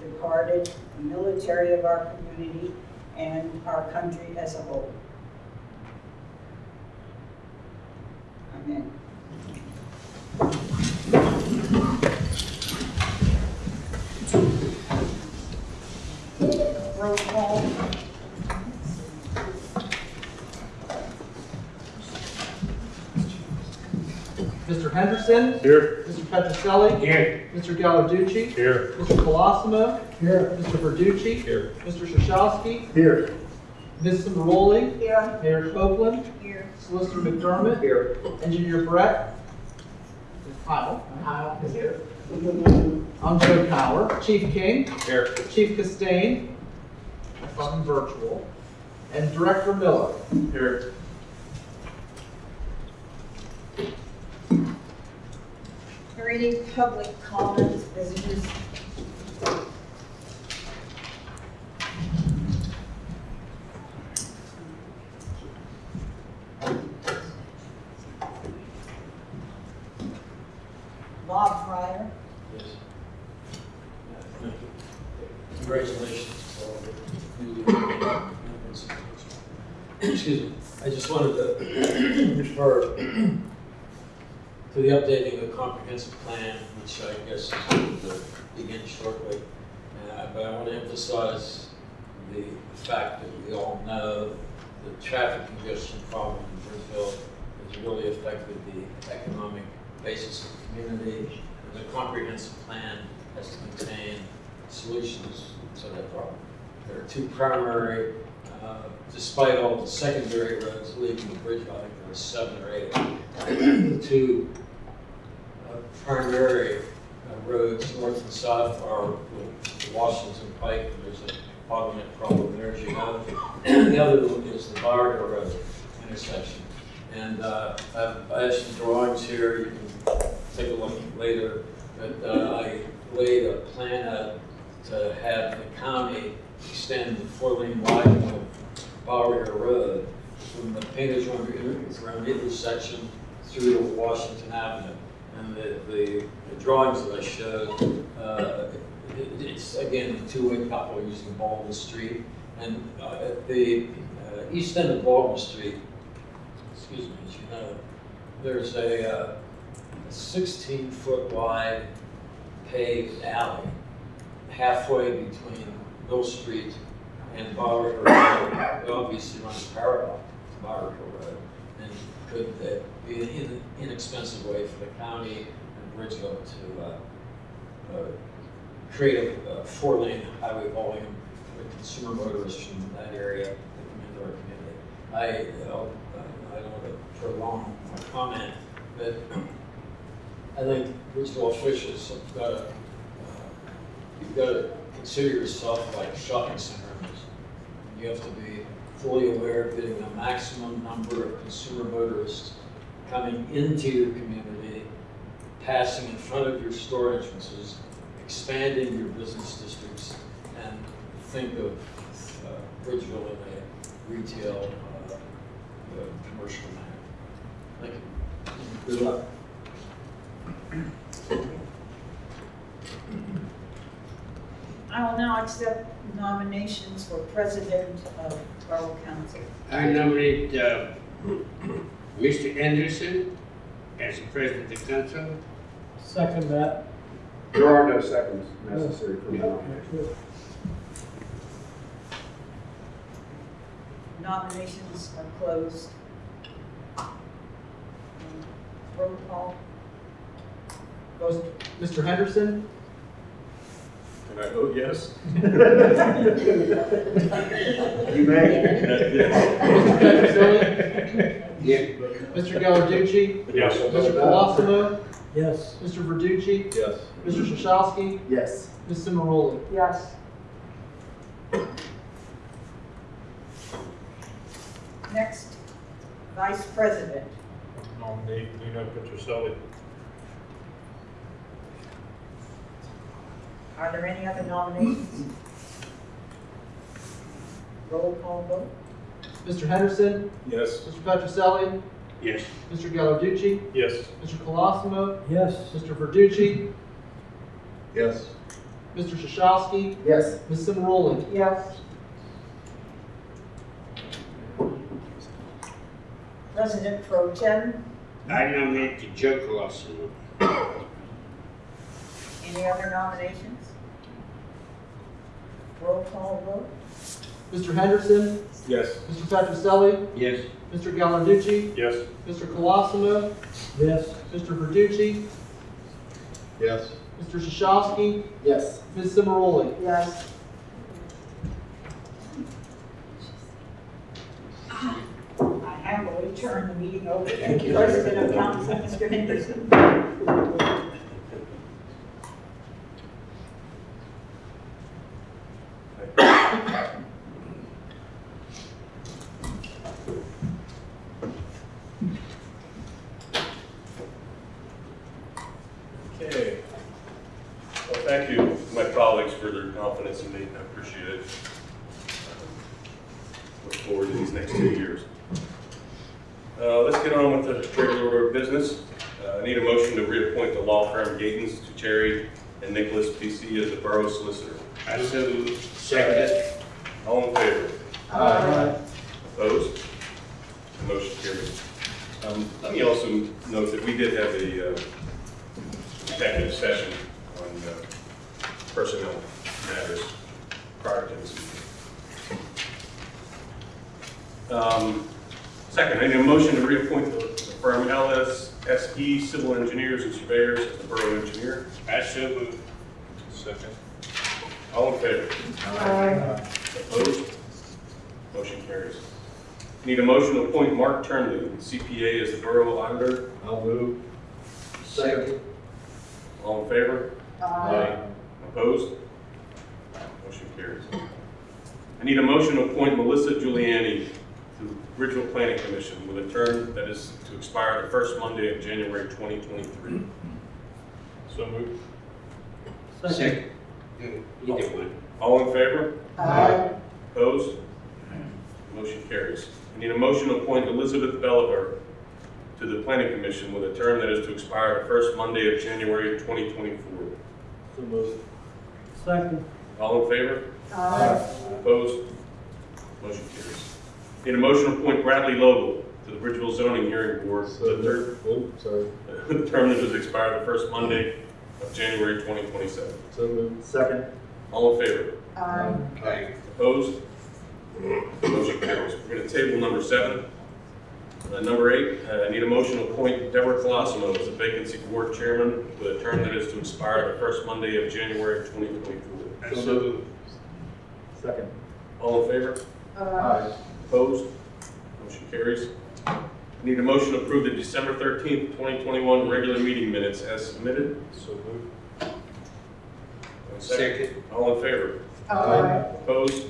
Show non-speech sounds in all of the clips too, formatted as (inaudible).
departed, the military of our community, and our country as a whole. Amen. Roll call. Mr. Henderson, Here. Mr. Petroselli, Here. Mr. Gallarducci, Here. Mr. Colosimo, Here. Mr. Verducci, Here. Mr. Shashowski, Here. Ms. Simroli, Here. Mayor Copeland, Here. Solicitor McDermott, Here. Engineer Brett, Kyle, Kyle is here. I'm Joe Power, Chief King, Here. Chief Costanzo, I'm virtual, and Director Miller. Here. Any public comments, visitors? Bob Fryer, Yes. Congratulations all the members. Excuse me, I just wanted to (clears throat) refer to the updating of the comprehensive plan, which I guess is going to begin shortly. Uh, But I want to emphasize the fact that we all know the traffic congestion problem in Bridgeville has really affected the economic basis of the community. And the comprehensive plan has to contain solutions to that problem. There are two primary, uh, despite all the secondary roads leading to bridge, I think there are seven or eight. The two uh, primary uh, roads, north and south, are the Washington Pike, there's a bottleneck problem there, as you know. The other one is the Barger Road intersection. And uh, I've I have some drawings here, you can take a look later, but uh, I laid a plan out to have the county extend the four-lane widening of Barger Road from the around the intersection through to Washington Avenue. And the, the the drawings that I showed, uh, it- it's, again, a two-way couple using Baldwin Street. And uh, at the uh, east end of Baldwin Street, excuse me, as you know, there's a uh, 16-foot wide paved alley halfway between Mill Street and Bower Hill Road. Obviously runs parallel to Bower Hill Road and could that be an in- inexpensive way for the county and Bridgeville to uh, uh, create a four-lane highway volume for consumer motorists from that area that come into our community. I, uh, I don't want to prolong my comment, but I think Bridgeville officials have got to, you've got to consider yourself like a shopping center owners. You have to be fully aware of getting the maximum number of consumer motorists coming into your community, passing in front of your store entrances, expanding your business districts, and think of uh, Bridgeville in a retail, uh, uh, commercial manner. Thank you. Good luck. I will now accept nominations for president of Borough Council. I nominate uh, Mr. Anderson as president of the council. Second that. There are no seconds necessary for the nomination. Nominations are closed. Roll call. Goes Mr. Henderson, Can I vote yes? You may. Mr. Petroselli, Yeah. Mr. Gallarducci, Yes. Mr. Colosimo, Yes. Mr. Verducci, Yes. Mr. Shashowski, Yes. Ms. Simroli. Yes. Next, vice president. Nominate Lino Petroselli. Are there any other nominations? Roll call vote. Mr. Henderson, Yes. Mr. Petroselli, Yes. Mr. Gallarducci, Yes. Mr. Colosimo, Yes. Mr. Verducci, Yes. Mr. Shashowski, Yes. Ms. Simoroli. Yes. President Pro Tem, I nominate to Joe Colosimo. any other nominations? Roll call vote? Mr. Henderson, Yes. Mr. Petroselli, Yes. Mr. Gallarducci, Yes. Mr. Colosimo, Yes. Mr. Verducci, Yes. Mr. Shashowski, Yes. Ms. Simoroli. Yes. I happily turn the meeting over to the President of Council, Mr. Henderson. (laughs) Okay. Well, thank you, my colleagues, for their confidence in me. I appreciate it. Look forward to these next two years. Uh, Let's get on with the regular order of business. Uh, I need a motion to reappoint the law firm Gaitens Tucceri and Nicholas PC as the borough solicitor. I so move. Second. All in favor? Aye. Opposed? Motion carries. Um, Let me also note that we did have a uh, executive session on uh, personnel matters prior to this meeting. Um, Second, I need a motion to reappoint the the firm LSSE Civil Engineers and Surveyors as the Borough Engineer. I so move. Second. All in favor? Aye. Opposed? Motion carries. Need a motion to appoint Mark Turnley, CPA, as the Borough Auditor. I'll move. Second. All in favor? Aye. Opposed? Motion carries. I need a motion to appoint Melissa Giuliani to the Regional Planning Commission with a term that is to expire the first Monday of January 2023. So moved. Second. Either one. All in favor? Aye. Opposed? Motion carries. I need a motion to appoint Elizabeth Belliver to the Planning Commission with a term that is to expire the first Monday of January 2024. So moved. Second. All in favor? Aye. Opposed? Motion carries. Need a motion to appoint Bradley Logan to the Bridgeville Zoning Hearing Board, the third, Oh, sorry. (laughs) the term that is expired the first Monday of January 2027. So moved. Second. All in favor? Aye. Aye. Opposed? Motion carries. We're going to table number seven. Uh, Number eight, uh, I need a motion to appoint Deborah Colosimo as the vacancy board chairman with a term that is to expire the first Monday of January 2024. I so move. Second. All in favor? Uh, Aye. Opposed? Motion carries. I Need a motion to approve the December 13th, 2021 regular meeting minutes as submitted. So moved. Second. All in favor? Aye. Opposed?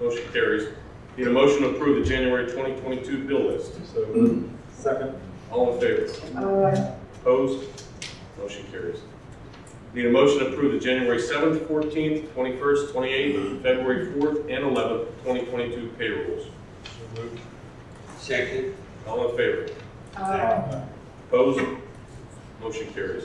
Motion carries. Need a motion to approve the January 2022 bill list. So moved. Second. All in favor? Aye. Opposed? Motion carries. Need a motion to approve the January 7th, 14th, 21st, 28th, February 4th, and 11th, 2022 payrolls. So moved. Second. All in favor? Aye. Opposed? Motion carries.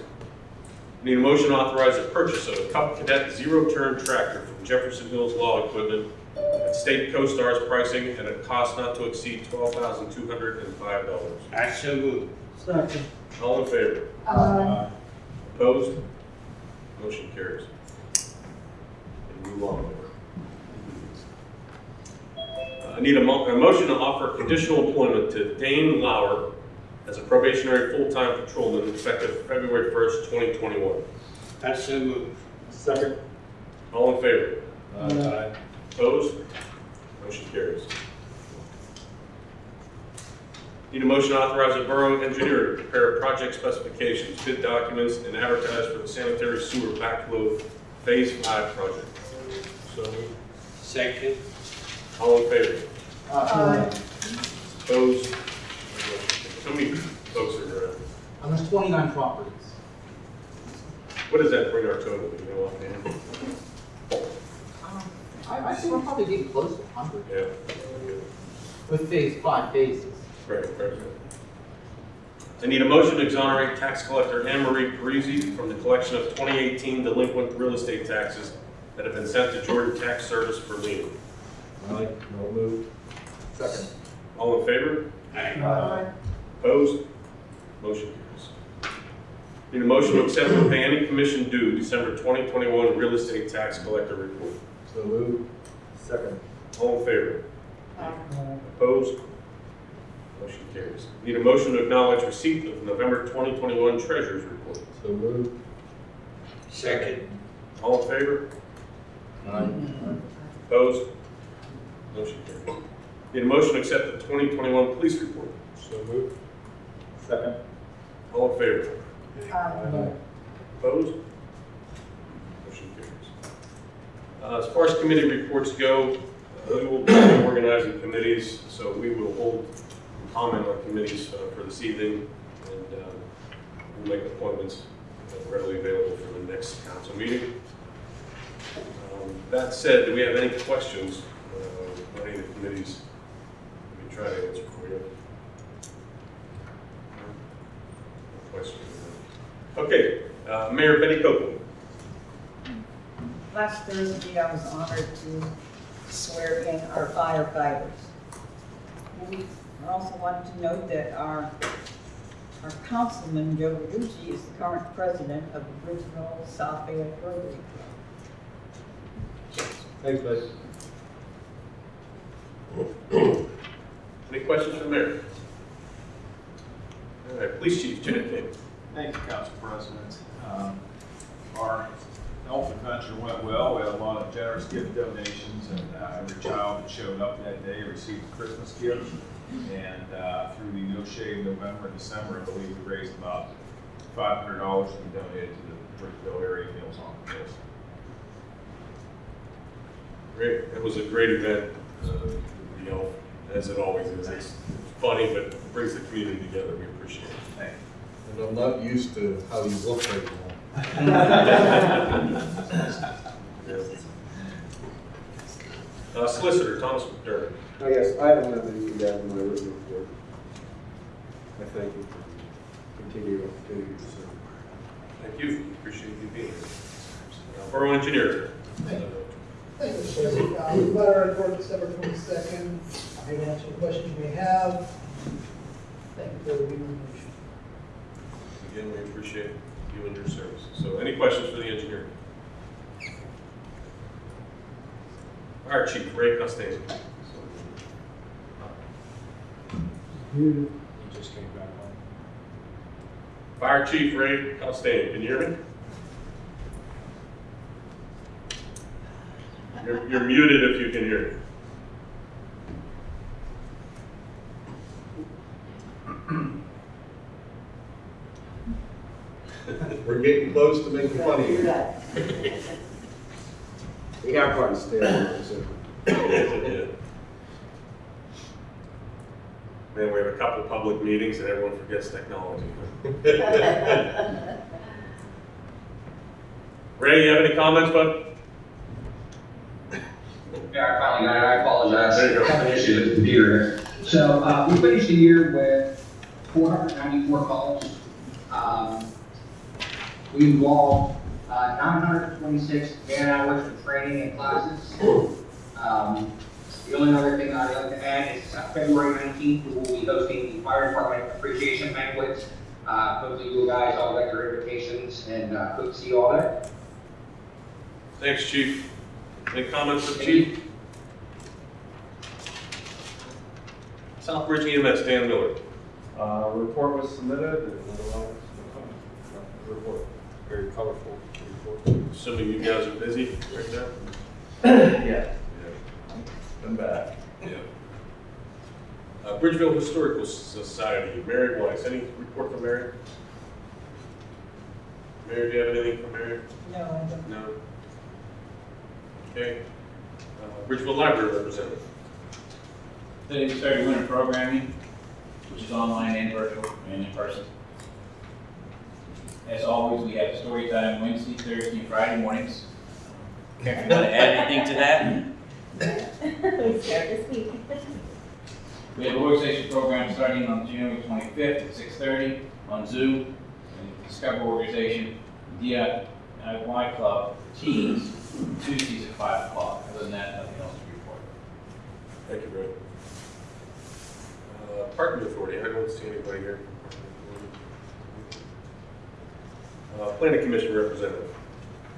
Need a motion to authorize the purchase of a Cub Cadet zero-turn tractor from Jefferson Hills Law Equipment at state COSTARS pricing and at a cost not to exceed $12,205. I so move. Second. All in favor? Aye. Opposed? Motion carries. And move on. Uh, I need a mo, a motion to offer conditional employment to Dane Lauer as a probationary full-time patrolman effective February first, twenty twenty-one. I so move. Second. All in favor? Aye. Opposed? Motion carries. Need a motion to authorize the borough engineer to prepare project specifications, bid documents, and advertise for the sanitary sewer backflow Phase Five project. So moved. Second. All in favor? Aye. Opposed? How many folks are, uh, And there's 29 properties. what does that bring our total, you know, offhand? Um, I, I think we're probably getting close to 100 Yeah. with phase five phases. Right, right. I need a motion to exonerate tax collector Anne Marie Parisi from the collection of 2018 delinquent real estate taxes that have been sent to Jordan Tax Service for lien. Aye. No move. Second. All in favor? Aye. Opposed? Motion carries. Need a motion to accept and pay any commission due December 2021 real estate tax collector report. So move. Second. All in favor? Aye. Opposed? Motion carries. Need a motion to acknowledge receipt of November 2021 treasurer's report. So move. Second. All in favor? Aye. Opposed? Motion carries. Need a motion to accept the 2021 police report. So move. Second. All in favor? Aye. Opposed? Motion carries. Uh, As far as committee reports go, uh, we will be organizing committees, so we will hold comment on committees uh, for this evening, and uh, we'll make appointments readily available for the next council meeting. Um, That said, do we have any questions uh, on any of the committees? Let me try to answer for you. No Questions? Okay, uh, Mayor Betty Copeland. Last Thursday, I was honored to swear in our firefighters. We also wanted to note that our, our councilman, Joe Verducci, is the current president of the Bridgeville South Bay Rotary Club. Thanks, Beth. Any questions from there? All right, Police Chief Janet King. Thank you, Council President. Um, Our health adventure went well. We had a lot of generous gift donations, and uh, every child that showed up that day received a Christmas gift. And uh, through the No Shave November and December, I believe we raised about five hundred dollars to be donated to the Bridgeville area Meals on Wheels. Great, that was a great event, uh, you know, as it always is. It's funny, but it brings the community together. We appreciate it. Thank you. And I'm not used to how you look right now. (laughs) Uh, Solicitor Thomas McDermott. Oh, yes, I don't have anything to add to my written report. I thank you for continued opportunity to serve. Thank you, appreciate you being here. Uh, Borough Engineer. Thank you. Thank you, Mr. President. Uh, We've got our report December twenty-second. I'm here to answer any questions you may have. Thank you for the information. Again, we appreciate you and your service. So any questions for the engineer? Fire Chief Ray Costanzo. He just came back on. Fire Chief Ray Costanzo, can you hear me? You're, you're muted if you can hear me. (laughs) We're getting close to making fun of you. We have part to stay on, so. (laughs) Man, we have a couple public meetings and everyone forgets technology. (laughs) Ray, you have any comments, bud? Yeah, I finally got it, I apologize. There you go. Having issues with the computer. So, uh, we finished the year with four hundred ninety-four calls. Um, we involved, uh, nine hundred twenty-six man hours of training and classes. (clears throat) Um, the only other thing I'd like to add is uh, February nineteenth, we will be hosting the fire department appreciation banquet. Uh, hopefully you guys all got your invitations and, uh, hope to see you all there. Thanks, Chief. Any comments for the chief? Southbridge EMS, Dan Miller. Uh, report was submitted, and otherwise, no comment. No, report, very colorful report. Assuming you guys are busy right now? (clears throat) Yeah. Been back. Yeah. Uh, Bridgeville Historical Society, Mary Weiss, any report from Mary? Mary, do you have anything from Mary? No, I don't. No? Okay. Uh, Bridgeville Library representative. Today we started winter programming, which is online and virtual and in person. As always, we have story time Wednesday, Thursday, and Friday mornings. Karen, you want to add anything to that? (laughs) We have a workstation program starting on January twenty-fifth at six thirty. on Zoom, and Discover Organization, DIY Club, Teams, Tuesdays at five o'clock. Other than that, nothing else to report. Thank you, Brett. Uh, Parking Authority, I don't see anybody here. Uh, Planning Commission representative.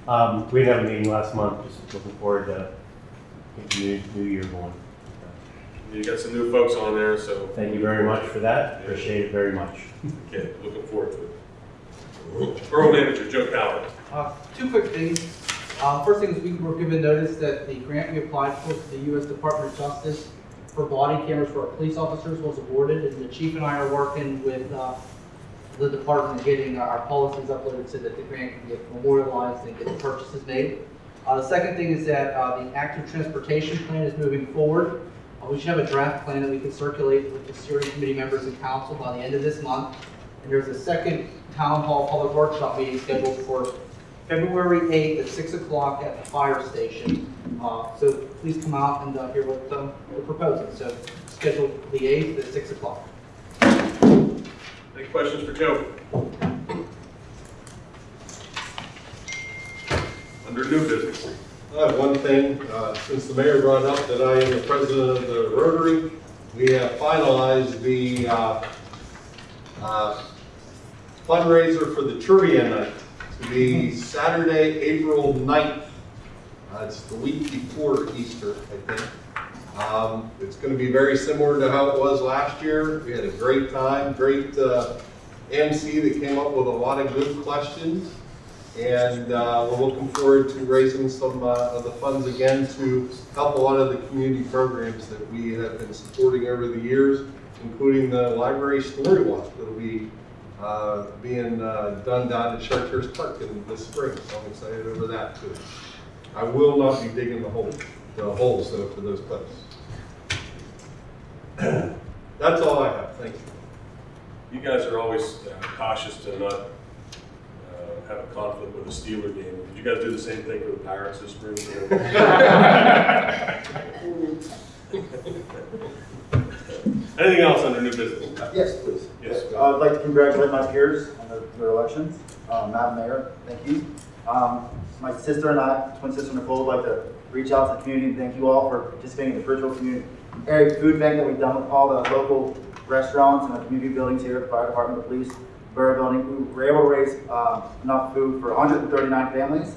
Um, we didn't a meeting last month, just looking forward to getting the new, new year going. You got some new folks on there, so. Thank you very much for that, appreciate it very much. Okay, looking forward to it. Borough Manager Joe Coward. Uh, Two quick things. Uh, First thing is we were given notice that the grant we applied for to the U.S. Department of Justice for body cameras for our police officers was awarded, and the chief and I are working with uh, the department getting our policies uploaded so that the grant can get memorialized and get the purchases made. Uh, The second thing is that uh, the active transportation plan is moving forward. Uh, We should have a draft plan that we can circulate with the steering committee members and council by the end of this month. And there's a second town hall public workshop meeting scheduled for February 8th at 6 o'clock at the fire station. Uh, So please come out and uh, hear what um, we're proposing. So scheduled the 8th at 6 o'clock. Any questions for Joe? Under new business. I have one thing, uh, since the mayor brought up that I am the president of the Rotary, we have finalized the uh, uh, fundraiser for the trivia night to be Saturday, April 9th. Uh, It's the week before Easter, I think. Um, It's going to be very similar to how it was last year. We had a great time, great uh, MC that came up with a lot of good questions. And uh, we're looking forward to raising some uh, of the funds again to help a lot of the community programs that we have been supporting over the years, including the library story walk that'll be uh, being uh, done down at Chartiers Park in the spring. So I'm excited over that too. I will not be digging the hole, the holes though for those clips. (clears throat) That's all I have. Thank you. You guys are always uh, cautious to not have a conflict with a Steeler game. Did you guys do the same thing for the Pirates this spring? (laughs) Anything else under new business? Yes, please. Yes. Uh, I'd like to congratulate my peers on their, their elections. Uh, Madam Mayor, thank you. Um, my sister and I, twin sister Nicole, would like to reach out to the community and thank you all for participating in the virtual community area food bank that we've done with all the local restaurants and the community buildings here, the fire department, the police, borough building. We were able to raise, uh, enough food for 139 families.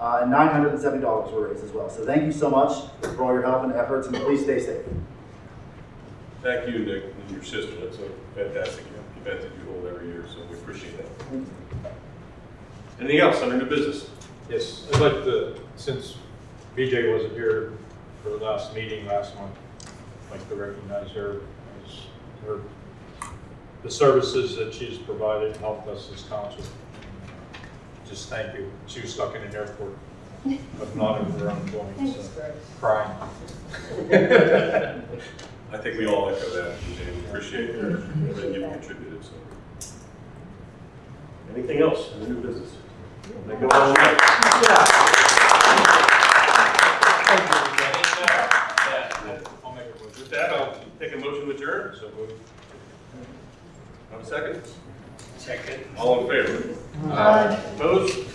Uh, and $970 were raised as well. So thank you so much for all your help and efforts and please stay safe. Thank you, Nick, and your sister. That's a fantastic event that you hold every year, so we appreciate that. Anything else under new business? Yes, I'd like to, since BJ wasn't here for the last meeting last month, I'd like to recognize her as her, the services that she's provided and helped us as council. Just thank you. She was stuck in an airport, but not of her own doing, so crying. (laughs) I think we all echo that, and we appreciate everything you've contributed, so. Anything else in the new business? Make a motion. With that, I'll take a motion to adjourn. So moved. Have a second? Second. All in favor? Aye. Opposed? Motion.